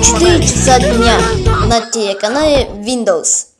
4 часа дня на телеканале Windows.